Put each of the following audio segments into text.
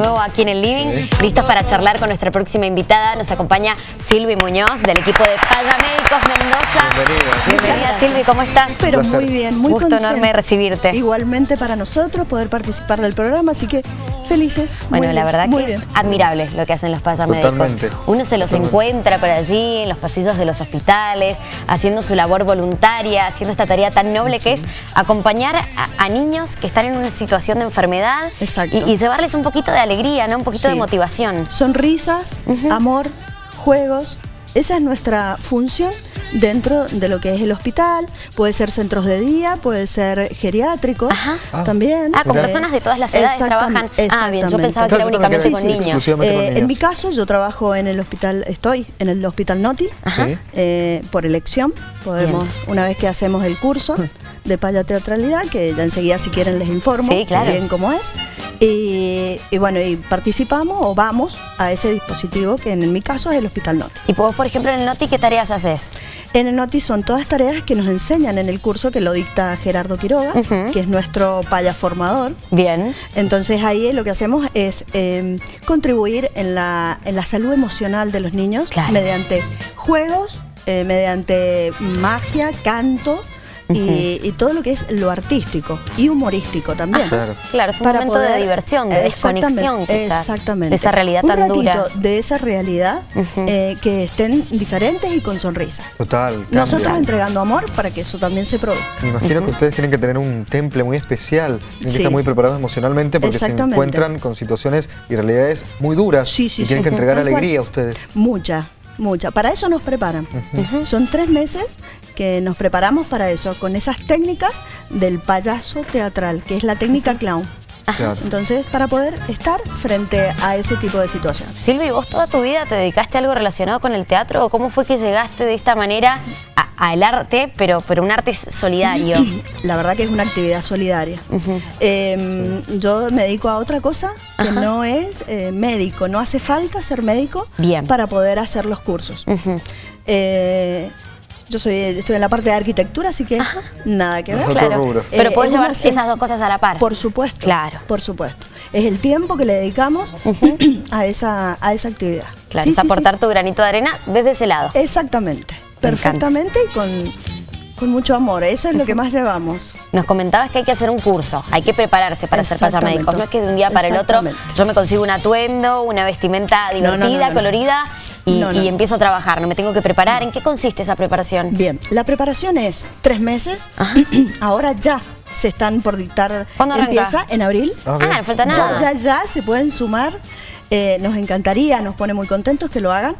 nuevo aquí en el living, listos para charlar con nuestra próxima invitada. Nos acompaña Silvi Muñoz del equipo de Paya Médicos Mendoza. Bienvenida. Bienvenida Silvi, ¿cómo estás? Pero muy bien, muy Gusto contenta. enorme recibirte. Igualmente para nosotros poder participar del programa, así que felices. Bueno, Muy la verdad que bien. es admirable lo que hacen los payamédicos. Totalmente. Uno se los encuentra por allí, en los pasillos de los hospitales, haciendo su labor voluntaria, haciendo esta tarea tan noble que es acompañar a, a niños que están en una situación de enfermedad y, y llevarles un poquito de alegría, ¿no? un poquito de motivación. Sonrisas, amor, juegos. Esa es nuestra función dentro de lo que es el hospital. Puede ser centros de día, puede ser geriátricos Ajá. Ah. también. Ah, con personas de todas las edades trabajan. Ah, bien, yo pensaba que era únicamente también con sí, sí, niños. con Eh, niños. en mi caso, yo trabajo en el hospital, estoy en el hospital Noti, Ajá. Sí. eh, por elección. Podemos, una vez que hacemos el curso de paya teatralidad, que ya enseguida si quieren les informo Sí, claro. bien cómo es. Y, y bueno, y participamos o vamos a ese dispositivo que en mi caso es el hospital Noti. Y vos, por ejemplo, en el Noti, ¿qué tareas haces? En el Noti son todas tareas que nos enseñan en el curso que lo dicta Gerardo Quiroga, que es nuestro paya formador. Bien. Entonces ahí lo que hacemos es eh, contribuir en la, en la salud emocional de los niños Claro. mediante juegos, eh, mediante magia, canto y, y todo lo que es lo artístico y humorístico también. Claro. Claro, es un Para momento de diversión, de desconexión quizás. Exactamente. De esa realidad Un tan ratito dura. de esa realidad eh, que estén diferentes y con sonrisa. Total. cambia. Nosotros entregando amor para que eso también se produzca. Me imagino que ustedes tienen que tener un temple muy especial, tienen que Sí. estar muy preparados emocionalmente porque se encuentran con situaciones y realidades muy duras Sí, sí, y tienen sí. que entregar alegría a ustedes. Mucha, mucha. Para eso nos preparan. Son tres meses que nos preparamos para eso, con esas técnicas del payaso teatral, que es la técnica clown. Claro. Entonces, para poder estar frente a ese tipo de situaciones. Silvi, ¿vos toda tu vida te dedicaste a algo relacionado con el teatro? ¿O cómo fue que llegaste de esta manera al arte, pero, pero un arte solidario? La verdad que es una actividad solidaria. Eh, yo me dedico a otra cosa que Ajá. no es eh, médico. No hace falta ser médico Bien. para poder hacer los cursos. Eh, yo soy, estoy en la parte de arquitectura, así que Ajá. nada que ver. Claro. rubro. Pero Eh, podés llevar ciencia- esas dos cosas a la par. Por supuesto. Claro. Por supuesto. Es el tiempo que le dedicamos a, esa, a esa actividad. Claro, Sí, es sí, sí. aportar tu granito de arena desde ese lado. Exactamente. Perfectamente y con, con mucho amor. Eso es lo que más llevamos. Nos comentabas que hay que hacer un curso, hay que prepararse para ser payamédicos. No es que de un día para el otro yo me consigo un atuendo, una vestimenta divertida, no, no, no. colorida y, No, no. y empiezo a trabajar. No me tengo que preparar. ¿En qué consiste esa preparación? Bien, la preparación es tres meses. Ajá. Ahora ya se están por dictar. ¿Cuándo arranca? Empieza en abril. Ah. Ah, no falta Ya, ya, ya se pueden sumar. Eh, nos encantaría, nos pone muy contentos que lo hagan.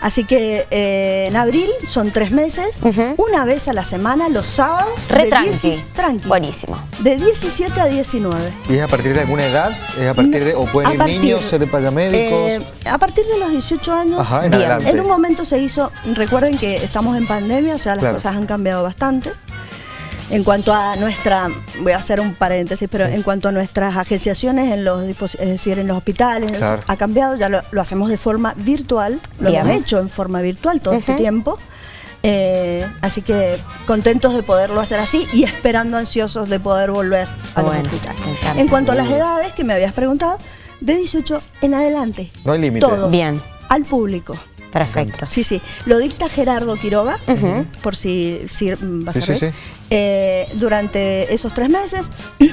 Así que eh, en abril son tres meses, una vez a la semana, los sábados. Re de tranqui. 16 tranqui. Buenísimo. De 17 a 19. ¿Y es a partir de alguna edad? ¿Es a partir de, ¿O pueden A ir partir- niños ser payamédicos? Eh, a partir de los 18 años. Ajá, en Bien. adelante. En un momento se hizo, recuerden que estamos en pandemia, o sea, las Claro. cosas han cambiado bastante. En cuanto a nuestra, voy a hacer un paréntesis, pero en cuanto a nuestras agenciaciones en los es decir, en los hospitales, Claro. ha cambiado, ya lo, lo hacemos de forma virtual, lo Bien. hemos hecho en forma virtual todo este tiempo. Eh, así que contentos de poderlo hacer así y esperando ansiosos de poder volver a Bueno, los hospitales. En cuanto a las edades que me habías preguntado, de 18 en adelante. No hay límite. Todos. Bien. Al público. Perfecto. Sí, sí. Lo dicta Gerardo Quiroga, por si, si va a Sí, servir. sí, sí. Eh, durante esos tres meses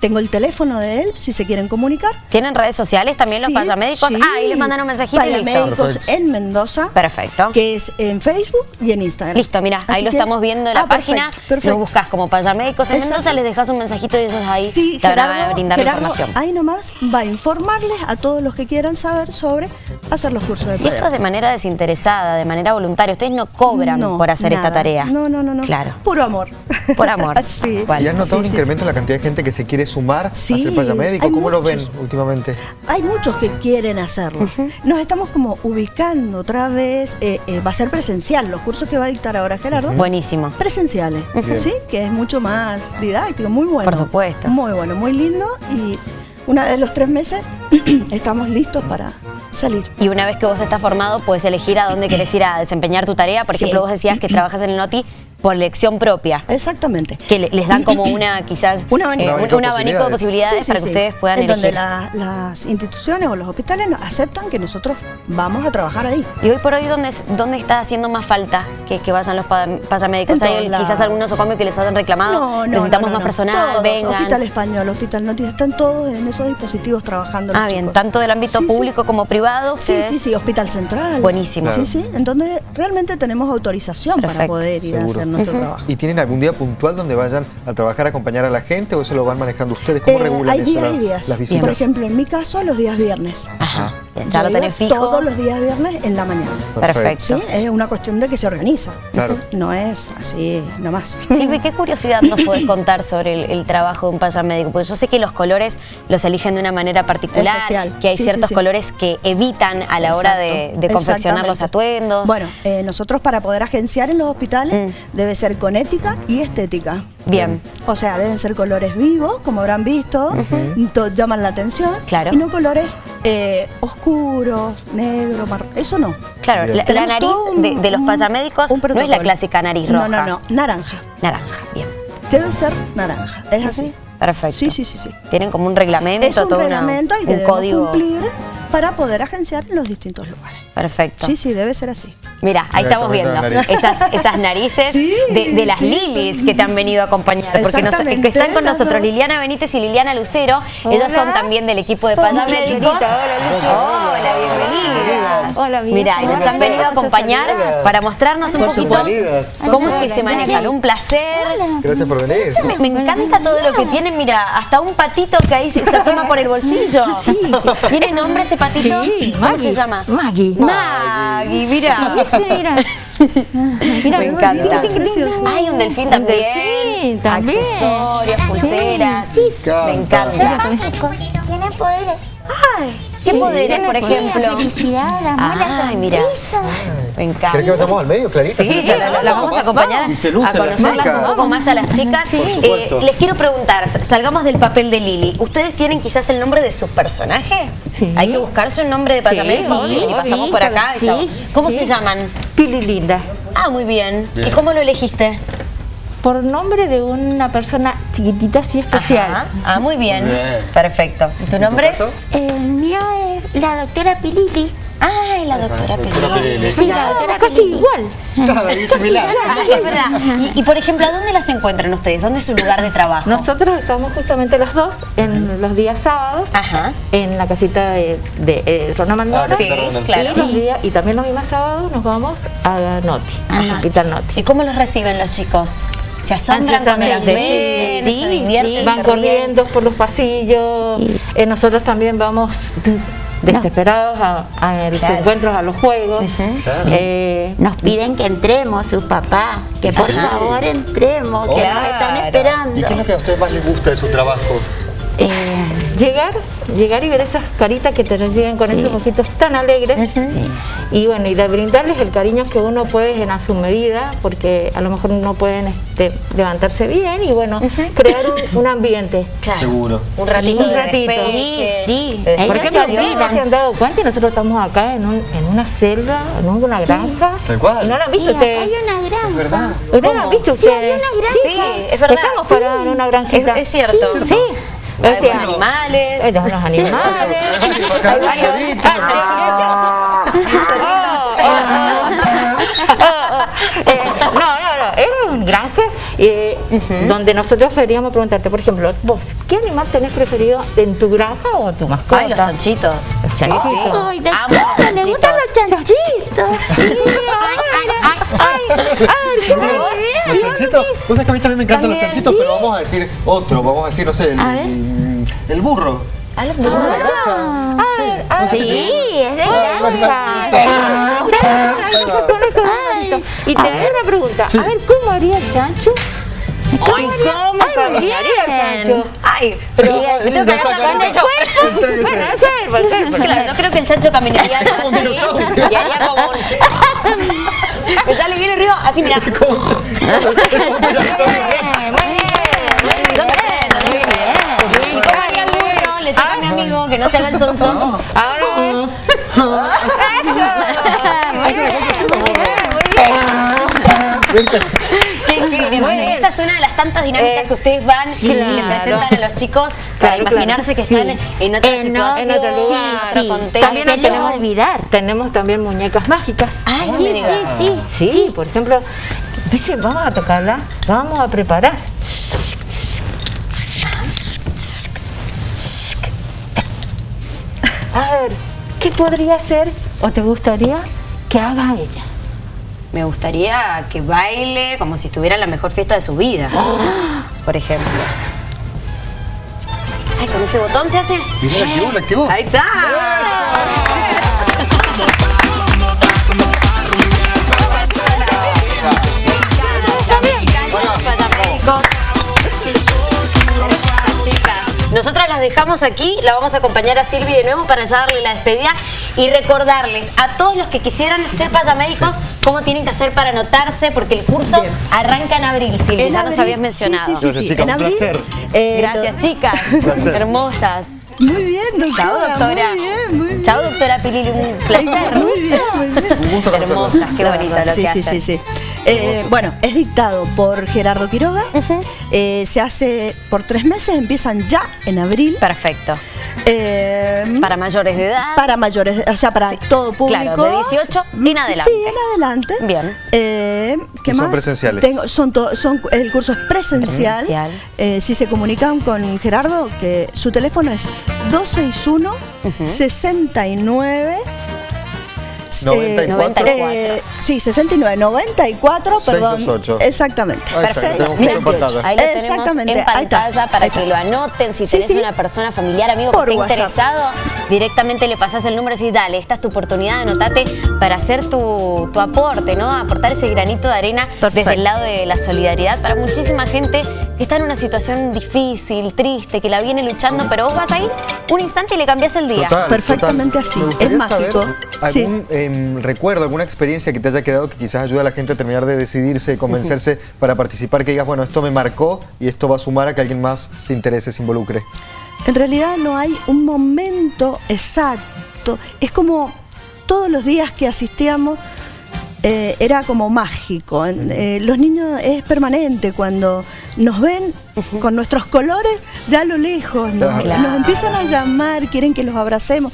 tengo el teléfono de él, si se quieren comunicar. ¿Tienen redes sociales también los Sí, payamédicos? sí. Ah, ahí les mandan un mensajito y listo. En Mendoza, Perfecto. que es en Facebook y en Instagram. Listo, mira, ahí lo que- estamos viendo en la Ah, página. perfecto, perfecto. Lo buscas como payamédicos en Exacto. Mendoza, les dejas un mensajito y ellos ahí Sí, te van a Gerardo, brindar la Gerardo información. ahí nomás va a informarles a todos los que quieran saber sobre hacer los cursos de Y esto es de manera desinteresada, de manera voluntaria. Ustedes no cobran No, por hacer esta tarea. No, no, no, no. Claro. Puro amor. Por amor. sí. ¿Y has notado Sí, un sí, incremento en la cantidad de gente que se quiere sumar Sí, a ser payamédico? hay ¿Cómo lo ven muchos. últimamente? Hay muchos que quieren hacerlo. Nos estamos como ubicando otra vez. eh, eh, va a ser presencial. Los cursos que va a dictar ahora Gerardo. Buenísimo. Presenciales. ¿sí? Que es mucho más didáctico, muy bueno. Por supuesto. Muy bueno, muy lindo. Y una vez los tres meses estamos listos para salir. Y una vez que vos estás formado, puedes elegir a dónde querés ir a desempeñar tu tarea. Por Sí. ejemplo, vos decías que trabajas en el Noti, por elección propia. Exactamente. Que le- les dan como una, quizás, Un abanico. eh, Un un, abanico un de abanico de posibilidades Sí, sí, para sí. que ustedes puedan en donde elegir. la- las instituciones o los hospitales aceptan que nosotros vamos a trabajar ahí. Y hoy por hoy, ¿dónde, dónde está haciendo más falta que, que vayan los pa- payamédicos? En ¿Hay quizás algún nosocomio que les hayan reclamado? No, no, Necesitamos no, no, más no. personal, Todos, vengan. Hospital Español, Hospital Noticias, están todos en esos dispositivos trabajando. Ah, bien, chicos. tanto del ámbito Sí, sí. público como privado. Sí, ustedes- sí, sí, Hospital Central. Buenísimo. Sí, sí, en donde realmente tenemos autorización para poder ir a hacer nuestro trabajo. ¿Y tienen algún día puntual donde vayan a trabajar, a acompañar a la gente o eso lo van manejando ustedes? ¿Cómo Eh, regulan hay eso, días las, y días. las visitas? Por ejemplo, en mi caso, los días viernes. Ajá. Ya lo tenés fijo. Todos los días viernes en la mañana. Perfecto. ¿Sí? Es una cuestión de que se organiza. Claro. No es así nomás. Silvi, ¿qué curiosidad nos puedes contar sobre el, el trabajo de un payamédico? Porque yo sé que los colores los eligen de una manera particular, Especial. que hay Sí, ciertos sí, sí. colores que evitan a la hora de, confeccionar los atuendos. Bueno, eh, nosotros para poder agenciar en los hospitales Mm. Debe ser con ética y estética. Bien. O sea, deben ser colores vivos, como habrán visto, to- llaman la atención. Claro. Y no colores eh, oscuros, negro, marrón. Eso no. Claro, la, nariz un- de, de los payamédicos no es la clásica nariz roja. No, no, no, naranja. Naranja, bien. Debe ser naranja, es así. Perfecto. Sí, sí, sí, sí. Tienen como un reglamento, Es un todo una- reglamento al que un código. cumplir para poder agenciar en los distintos lugares. Perfecto. Sí, sí, debe ser así. Mira, ahí Mira, estamos viendo nariz. esas, esas narices Sí, de, de las sí, lilis sí. que te han venido a acompañar. Porque nos- que están con nosotros dos. Liliana Benítez y Liliana Lucero. Ellas son también del equipo de Hola, Payamédicos. Lilita, hola, Hola, bienvenidas. Hola, bien. Mira, y nos Hola, han venido a acompañar para mostrarnos un Por poquito cómo es que Hola, se manejan. Un placer. Gracias por venir. Me, me encanta todo lo que tienen, mira, hasta un patito que ahí se, se asoma por el bolsillo. ¿Tiene nombre ese patito? Sí, ¿Cómo Maggie. se llama? Maggie. Maggie, mira. Ese, mira. Mira, Me encanta. Hay un delfín también. delfín también. Accesorios, pulseras. encanta. Me encanta. Tiene poderes. ¿Qué poderes, por poderes. La ejemplo? felicidad, el amor, la Ay, mira. Me encanta. ¿Querés que vayamos al medio, Clarita? Sí, la, la- la vamos a acompañar Y se lucen a las conocerlas un poco más a las chicas. Eh, supuesto. les quiero preguntar, salgamos del papel de Lili. ¿Ustedes tienen quizás el nombre de su personaje? Sí. Hay que buscarse un nombre de payamédico. sí, y pasamos sí, por acá. sí. ¿Cómo sí. se llaman? Pili Linda. Ah, muy bien. Bien. ¿Y cómo lo elegiste? Por nombre de una persona chiquitita así especial. Ajá. Ah, muy bien. Bien. Perfecto. ¿Y tu nombre? caso? El mío es la doctora Pilili. Ay, la doctora Pelé. Sí, la doctora casi igual. Claro, ahí similar. Ah, es verdad. Y, y, por ejemplo, ¿a dónde las encuentran ustedes? ¿Dónde es su lugar de trabajo? Nosotros estamos justamente los dos en los días sábados Ajá. en la casita de, de eh, Rona. Ah, Sí, Casita Ronald. claro. Y, los días- y también los mismos sábados nos vamos a Noti, al Hospital Noti. ¿Y cómo los reciben los chicos? ¿Se asombran cuando las ven? Sí, ¿Se divierten? sí, se van corriendo por los pasillos. Eh, nosotros también vamos desesperados a, a los Claro. encuentros, a los juegos. Claro. Eh, Nos piden que entremos, su papá, que por Sí. favor entremos, que nos están esperando. ¿Y qué es lo que a ustedes más les gusta de su trabajo? eh, llegar, llegar y ver esas caritas que te reciben con esos ojitos tan alegres. Y bueno, y de brindarles el cariño que uno puede en a su medida, porque a lo mejor no pueden este, levantarse bien y bueno, crear un, un ambiente. Claro. Seguro. Un ratito Un de ratito. despeje, Sí, sí. de Ellos Por ejemplo, se desconexión. ustedes no se han dado cuenta y nosotros estamos acá en, un, en una selva, en una granja. Tal cual. ¿Y ¿No lo han visto ustedes? hay una granja. ¿Verdad? ¿Ustedes lo han visto ustedes? Sí, es verdad. Estamos parados en una granjita. Es- es cierto. Sí. Hay animales. hay unos animales. Hay. Eh, no, no, no, era un granja eh, donde nosotros queríamos preguntarte, por ejemplo, vos, ¿qué animal tenés preferido en tu granja o tu mascota? Ay, los chanchitos. Los chanchitos. Sí, sí. Ay, de Amo todo, los le gustan los chanchitos. Los chanchitos, vos sabés que a mí también me encantan los chanchitos, pero vamos a decir otro, vamos a decir, no sé, el, el burro. Ah, los ¿El burro de granja? Ah, ah, No sí, es de granja. Y te hago una pregunta, a ver, ¿cómo haría el chancho? Ay, ¿cómo caminaría el chancho? Ay, pero yo tengo que el Carita. chancho. Entréguese. Bueno, el cuerpo, el cuerpo. Claro, yo creo que el chancho caminaría así y haría como un... Me sale bien el río, así mira. Yo me prendo, yo me prendo. ¿Y cómo haría el burro? Le toca a mi amigo que no se haga el sonso. Ahora, eso. Muy bien, muy bien. ¿Qué, es una de las tantas dinámicas Es- que ustedes van y le claro. presentan a los chicos para Claro, imaginarse que Sí. están en otra En situación, en otro lugar. otro Sí, contexto. También También tenemos- olvidar. Tenemos también muñecas mágicas. No Sí, sí, sí. Sí, por ejemplo, dice, vamos a tocarla, vamos a preparar. A ver, ¿qué podría ser o te gustaría que haga ella? Me gustaría que baile como si estuviera en la mejor fiesta de su vida, por ejemplo. Ay, con ese botón se hace. Mirá, la activó, la activó. Ahí está. Nosotras las dejamos aquí, la vamos a acompañar a Silvi de nuevo para ya darle la despedida y recordarles a todos los que quisieran ser payamédicos cómo tienen que hacer para anotarse, porque el curso arranca en abril, Silvi, En ya nos habías sí, mencionado. Sí, sí, Gracias, sí. chicas, En un abril. placer. eh, Gracias, chicas. placer. Hermosas. Muy bien, doctora. Chao, doctora. Muy bien, muy bien. Chao, doctora Pilili, un placer. Muy bien, muy bien. Un gusto conocerla. Hermosas, qué La bonito lo sí, que sí, hacen. sí, sí. Eh, bueno, es dictado por Gerardo Quiroga. Eh, se hace por tres meses, empiezan ya en abril. Perfecto. Eh, Para mayores de edad. para mayores, o sea, para Sí, todo público. claro, de 18 en adelante. Sí, en adelante. Bien. Eh, ¿Qué Y son más? presenciales. Tengo- son to- son, el curso es presencial. Presencial. Eh, si se comunican con Gerardo, que su teléfono es 261 69 94. eh, sí, 69, 94, perdón. 628. Exactamente. Ahí lo tenemos Mira, en pantalla. Ahí lo tenemos Exactamente, en ahí está, pantalla para ahí que lo anoten. Si Sí, tenés sí. una persona familiar, amigo Por que esté WhatsApp. interesado, directamente le pasás el número y decís, dale, esta es tu oportunidad, anotate para hacer tu, tu aporte, ¿no? Aportar ese granito de arena Perfecto. desde el lado de la solidaridad para muchísima gente que está en una situación difícil, triste, que la viene luchando, pero vos vas ahí un instante y le cambias el día. Total, Perfectamente total. así. Es mágico. Sí. ¿Algún em, recuerdo, alguna experiencia que te haya quedado que quizás ayude a la gente a terminar de decidirse, convencerse para participar, que digas, bueno, esto me marcó y esto va a sumar a que alguien más se interese, se involucre? En realidad no hay un momento exacto. Es como todos los días que asistíamos eh, era como mágico. Eh, los niños es permanente cuando nos ven con nuestros colores ya a lo lejos, nos, Claro. nos empiezan a llamar, quieren que los abracemos.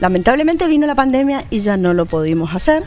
Lamentablemente vino la pandemia y ya no lo pudimos hacer,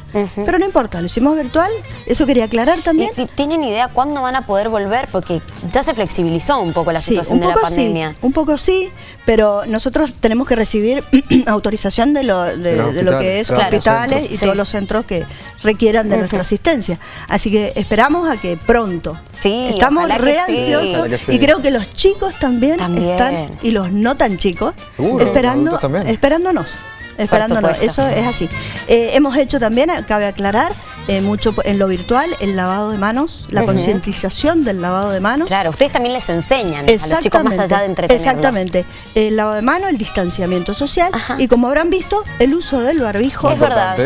pero no importa, lo hicimos virtual, eso quería aclarar también. ¿Y, y tienen idea cuándo van a poder volver? Porque ya se flexibilizó un poco la Sí, situación un de la poco pandemia. sí, un poco sí, pero nosotros tenemos que recibir autorización de lo, de, De los de lo que es hospitales, claro. hospitales Centros, y sí. todos los centros que requieran de nuestra asistencia. Así que esperamos a que pronto. Sí, Estamos re ansiosos y creo que los chicos también, También. están y los no tan chicos Seguro, esperando, esperándonos. Esperándonos, supuesto. eso es así. Eh, hemos hecho también, cabe aclarar, eh, mucho en lo virtual, el lavado de manos, la concientización del lavado de manos. Claro, ustedes también les enseñan a los chicos más allá de entretenerlos. Exactamente. El lavado de mano, el distanciamiento social Ajá. y como habrán visto, el uso del barbijo Es verdad.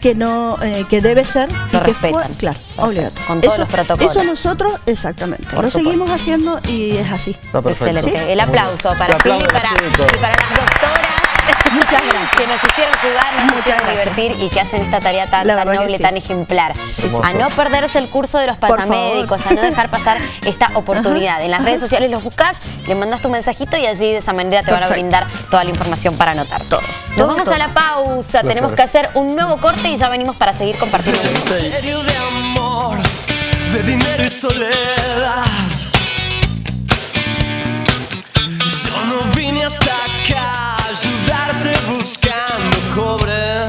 Que no eh, que debe ser Lo y que fue, claro, Perfecto. obligatorio. Con todos Eso- los protocolos. Eso nosotros, exactamente. Por lo supuesto. seguimos haciendo y es así. Está perfecto. Excelente. El aplauso para y chicos. y para las doctoras. Muchas gracias. Que nos hicieron jugar, nos Muchas hicieron gracias. divertir y que hacen esta tarea tan, noble, sí. tan ejemplar. sí. A no perderse el curso de los paramédicos, a no dejar pasar esta oportunidad. En las redes sociales los buscas, le mandas tu mensajito y allí de esa manera te van a brindar toda la información para anotar. Nos Todo, vamos todo. a la pausa, Placer. tenemos que hacer un nuevo corte y ya venimos para seguir compartiendo. misterio de amor, de dinero y soledad. Yo no vine hasta acá ayudarte buscando cobre.